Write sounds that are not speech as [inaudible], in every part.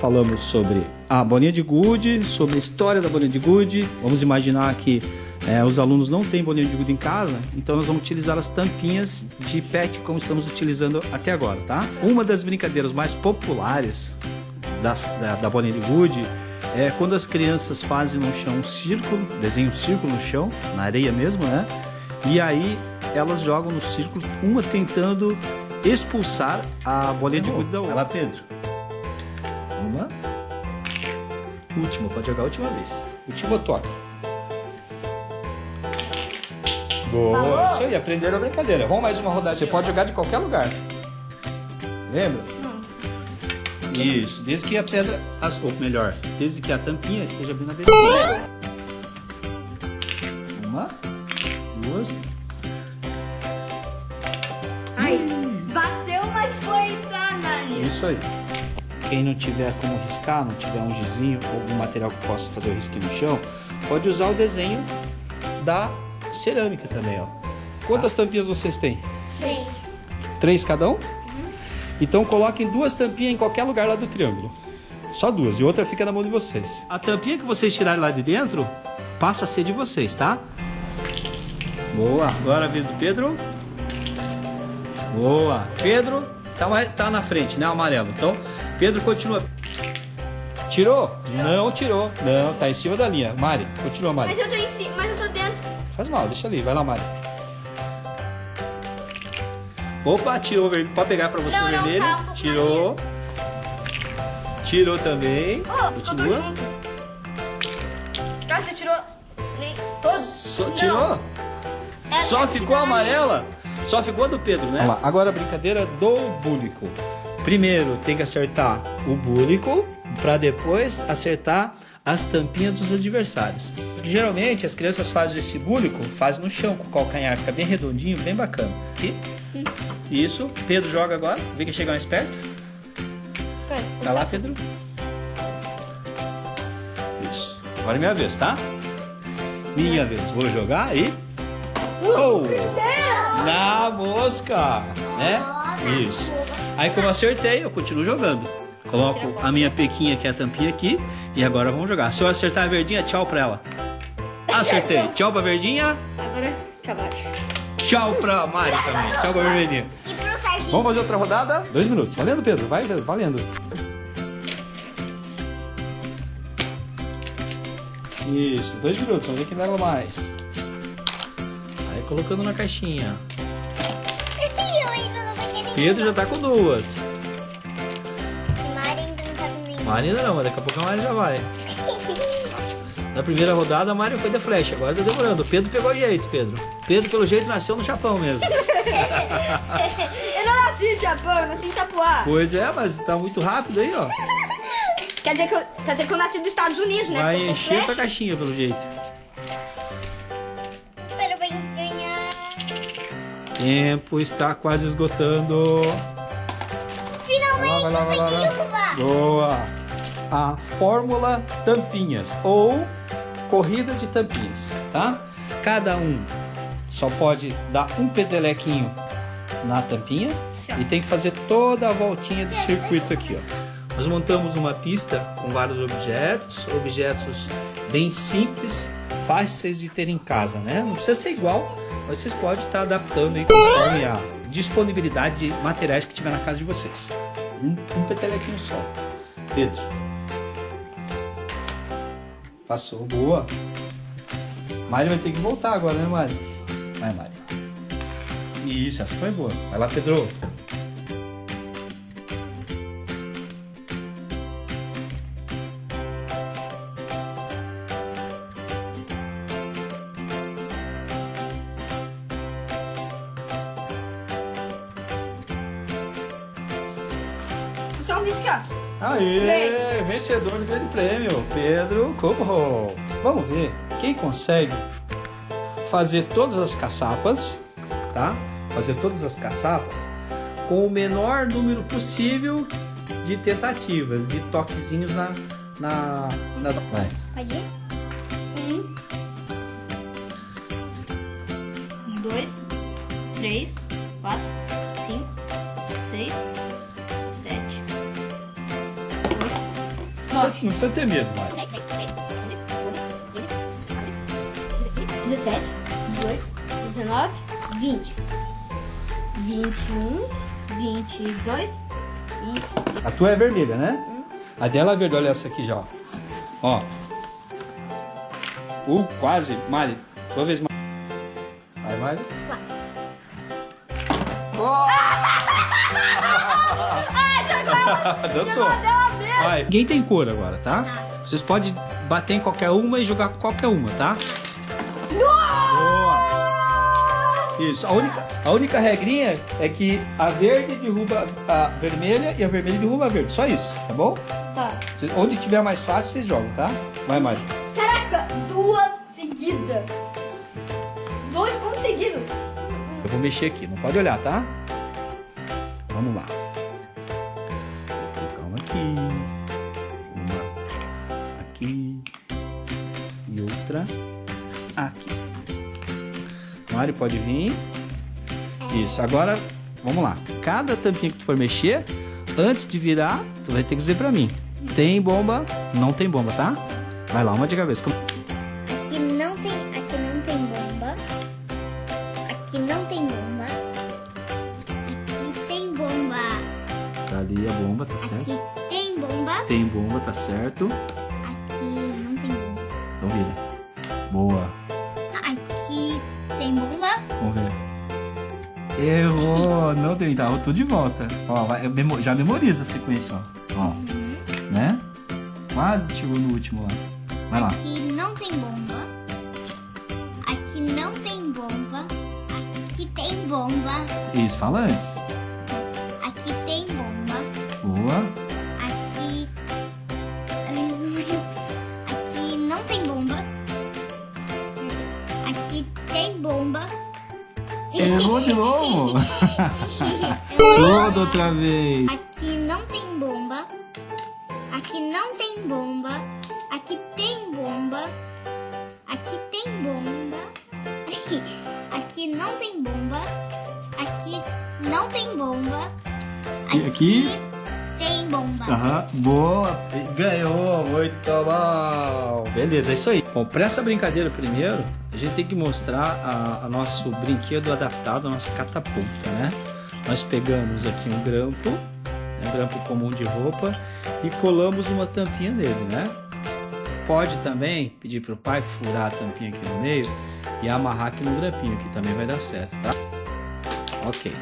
Falamos sobre a bolinha de gude, sobre a história da bolinha de gude. Vamos imaginar que é, os alunos não têm bolinha de gude em casa, então nós vamos utilizar as tampinhas de PET como estamos utilizando até agora, tá? Uma das brincadeiras mais populares das, da, da bolinha de gude é quando as crianças fazem no chão um círculo, desenham um círculo no chão, na areia mesmo, né? E aí elas jogam no círculo, uma tentando expulsar a bolinha de gude da outra. Vai lá, Pedro. Última, pode jogar a última vez. Última toca. Boa, isso aí, aprenderam a brincadeira. Vamos mais uma rodada. Você pode jogar de qualquer lugar. Lembra? Isso, desde que a pedra, as, ou melhor, desde que a tampinha esteja bem na beirada. Uma, duas. Ai, bateu, mas foi pra Narnia. Isso aí. Quem não tiver como riscar, não tiver um gizinho ou algum material que possa fazer o risquinho no chão, pode usar o desenho da cerâmica também, ó. Quantas tampinhas vocês têm? Três. Três cada um? Então coloquem duas tampinhas em qualquer lugar lá do triângulo. Só duas, e outra fica na mão de vocês. A tampinha que vocês tirarem lá de dentro, passa a ser de vocês, tá? Boa. Agora a vez do Pedro. Boa. Pedro tá, tá na frente, né? Amarelo. Então, Pedro continua. Tirou? Não tirou. Não, tá em cima da linha. Mari, continua, Mari. Mas eu tô em cima, mas eu tô dentro. Faz mal, deixa ali. Vai lá, Mari. Opa, tirou o vermelho. Pode pegar pra você Não, o não, vermelho. pouco tirou. Tirou também. Oh, todo Continua. junto. Ah, você tirou nem todos? Só Não. tirou? Essa Só ficou amarela? Só ficou a do Pedro, né? Lá, agora a brincadeira do búlico. Primeiro tem que acertar o búlico para depois acertar as tampinhas dos adversários. Porque geralmente as crianças fazem esse búlico, fazem no chão com o calcanhar, fica bem redondinho, bem bacana. E isso, Pedro joga agora, vê quem chega mais perto. Tá lá, Pedro? Isso. Agora é minha vez, tá? Minha vez. Vou jogar e. Uou! Na mosca! Né? Isso. Aí, como eu acertei, eu continuo jogando. Coloco a minha pequinha, que é a tampinha aqui, e agora vamos jogar. Se eu acertar a verdinha, tchau pra ela. Acertei. Tchau pra verdinha. Agora, pra baixo. Tchau pra Mari também. Tchau pra vermelhinha. E pro Serginho? Vamos fazer outra rodada? Dois minutos. Valendo, Pedro? Vai, Pedro, valendo. Isso, dois minutos. Vamos ver quem leva mais. Aí colocando na caixinha. Pedro já tá com duas. Mari ainda não tá com nenhum. Mari ainda não, mas daqui a pouco a Mari já vai. [laughs] Na primeira rodada a Mari foi da flecha, agora tá demorando. O Pedro pegou jeito, Pedro. Pedro, pelo jeito, nasceu no Japão mesmo. [laughs] Eu não nasci no Japão, eu nasci em Itapuá. Pois é, mas tá muito rápido aí, ó. Quer dizer, que eu, quer dizer que eu nasci dos Estados Unidos, né? Vai encher tua caixinha, pelo jeito. Tempo está quase esgotando. Finalmente Vai lá, vai lá, vai lá, uma. Boa! A fórmula tampinhas ou corrida de tampinhas, tá? Cada um só pode dar um petelequinho na tampinha e tem que fazer toda a voltinha do circuito aqui, ó. Nós montamos uma pista com vários objetos, objetos bem simples, fáceis de ter em casa, né? Não precisa ser igual, mas vocês podem estar adaptando aí conforme a disponibilidade de materiais que tiver na casa de vocês. Um, um petelequinho só. Pedro. Passou, boa. Mari vai ter que voltar agora, né, Mari? Vai, Mari. Isso, essa foi boa. Vai lá, Pedro. Ó. Aê, vencedor do grande prêmio, Pedro Cobo. Vamos ver quem consegue fazer todas as caçapas, tá? Fazer todas as caçapas com o menor número possível de tentativas, de toquezinhos na... na, na... Vai. Pode ir? Um. Dois. Três. Quatro. Não precisa ter medo, vai. 17, 18, 19, 20, 21, 22, 23. A tua é vermelha, né? A dela é verde, olha essa aqui já, ó. Ó. Uh, quase. Mari, tua vez. Vai, Mari. Quase. [laughs] [laughs] Dançou. Vai. Ninguém tem cor agora, tá? Vocês podem bater em qualquer uma e jogar com qualquer uma, tá? Isso. A única, a única regrinha é que a verde derruba a vermelha e a vermelha derruba a verde. Só isso, tá bom? Tá. Cê- onde tiver mais fácil, vocês jogam, tá? Vai, Mari. Caraca, duas seguidas. Dois pontos seguidos. Eu vou mexer aqui, não pode olhar, tá? Vamos lá. Aqui. Mário, pode vir. Isso, agora vamos lá. Cada tampinha que tu for mexer, antes de virar, tu vai ter que dizer pra mim. Tem bomba, não tem bomba, tá? Vai lá, uma de cabeça. Aqui não tem, aqui não tem bomba. Aqui não tem bomba. Aqui tem bomba. Tá ali a bomba, tá certo? Aqui tem bomba. Tem bomba, tá certo? Vamos ver. Errou! Não tem, tá? Tudo de volta. Ó, vai, eu memo- já memoriza a sequência, ó. Ó, né? Quase chegou no último lá. Vai lá. Aqui não tem bomba. Aqui não tem bomba. Aqui tem bomba. Isso, fala antes. Aqui tem bomba. Boa. [laughs] Toda outra vez. Aqui não tem bomba. Aqui não tem bomba. Aqui tem bomba. Aqui tem bomba. [laughs] Aqui não tem bomba. Aqui não tem bomba. E aqui? Tem bomba. Aham, boa. Ganhou, muito bom. Beleza, é isso aí. Bom, para essa brincadeira primeiro, a gente tem que mostrar a, a nosso brinquedo adaptado, a nossa catapulta, né? Nós pegamos aqui um grampo, né, um grampo comum de roupa, e colamos uma tampinha nele, né? Pode também pedir pro pai furar a tampinha aqui no meio e amarrar aqui no grampinho, que também vai dar certo, tá? Ok.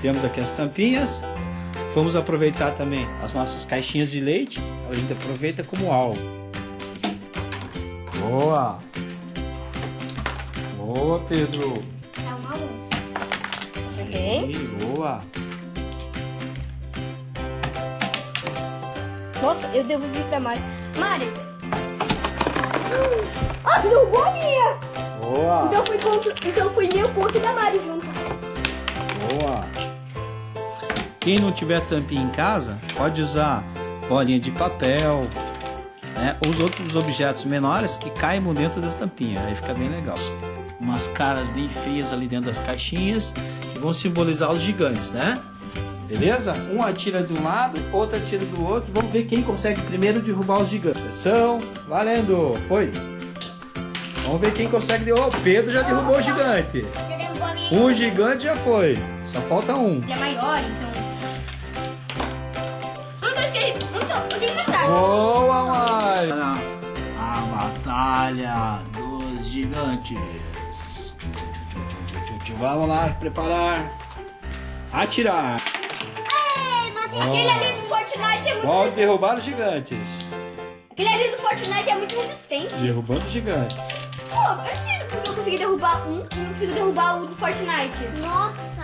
Temos aqui as tampinhas. Vamos aproveitar também as nossas caixinhas de leite. A gente aproveita como alvo. Boa! Boa, Pedro! Tá uma um. Boa! Nossa, eu devolvi pra Mari. Mari! Ah, derrubou a minha! Boa! Então foi, ponto, então foi meu ponto da Mari junto. Quem não tiver tampinha em casa, pode usar bolinha de papel, né? Os outros objetos menores que caibam dentro das tampinhas. Aí fica bem legal. Umas caras bem feias ali dentro das caixinhas que vão simbolizar os gigantes, né? Beleza? Um atira de um lado, outro atira do outro. Vamos ver quem consegue primeiro derrubar os gigantes. Atenção, valendo! Foi! Vamos ver quem consegue derrubar. O Pedro já derrubou o gigante. Um gigante já foi. Só falta um. Ele é maior, então. Boa, Mari! A batalha dos gigantes. Vamos lá, preparar. Atirar. Aquele ali do Fortnite é muito. Pode derrubar os gigantes. Aquele ali do Fortnite é muito resistente. Derrubando os gigantes. Pô, eu não sei porque eu consegui derrubar um e não consigo derrubar o do Fortnite. Nossa.